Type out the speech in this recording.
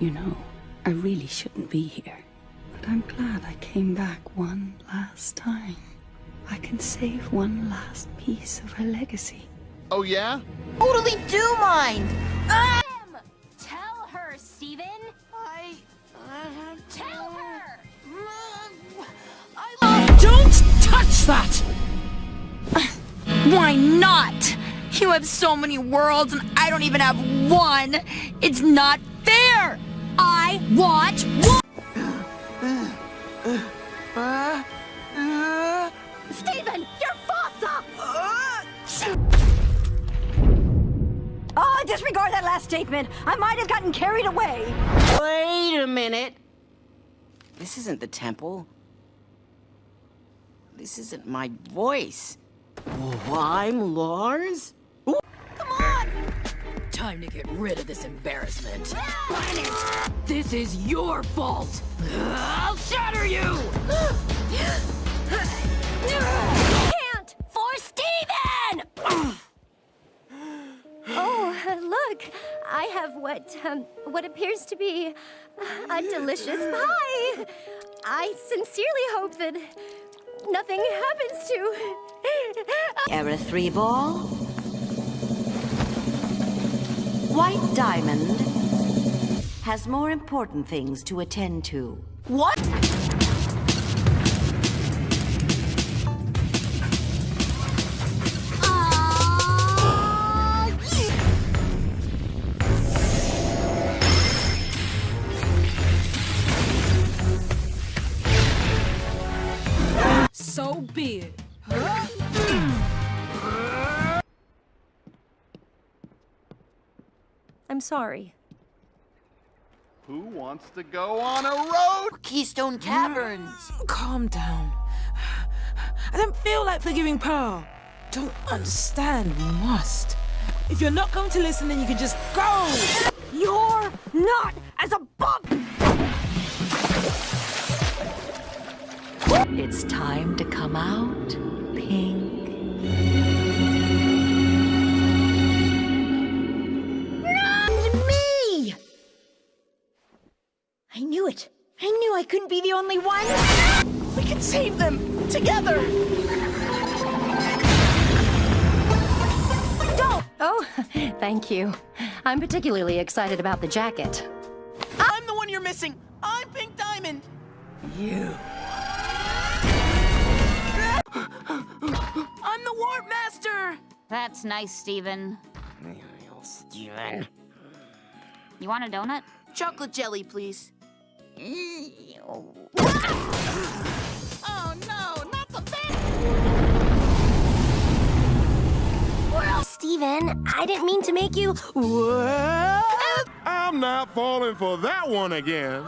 You know, I really shouldn't be here. But I'm glad I came back one last time. I can save one last piece of her legacy. Oh, yeah? Totally do mind! Ah! Tell her, Steven! I... Uh, Tell her! I... Don't touch that! Why not? You have so many worlds and I don't even have one! It's not fair! I want one! Steven, you're Fossa! Oh, disregard that last statement. I might have gotten carried away. Wait a minute. This isn't the temple. This isn't my voice. Oh, I'm Lars? Time to get rid of this embarrassment. This is your fault! I'll shatter you! Can't! For Steven! oh, look. I have what, um, what appears to be a delicious pie. I sincerely hope that nothing happens to... Era 3 ball. White Diamond has more important things to attend to. What? So be it. I'm sorry. Who wants to go on a road? Keystone Caverns. Mm, calm down. I don't feel like forgiving Pearl. Don't understand, you must. If you're not going to listen, then you can just go! You're not as a bug! It's time to come out, Pink. I couldn't be the only one. We can save them together. Don't! Oh, thank you. I'm particularly excited about the jacket. I'm the one you're missing. I'm Pink Diamond. You. I'm the Warp Master. That's nice, Steven. Steven. You want a donut? Chocolate jelly, please. Oh. No, not the best. Steven, I didn't mean to make you... I'm not falling for that one again.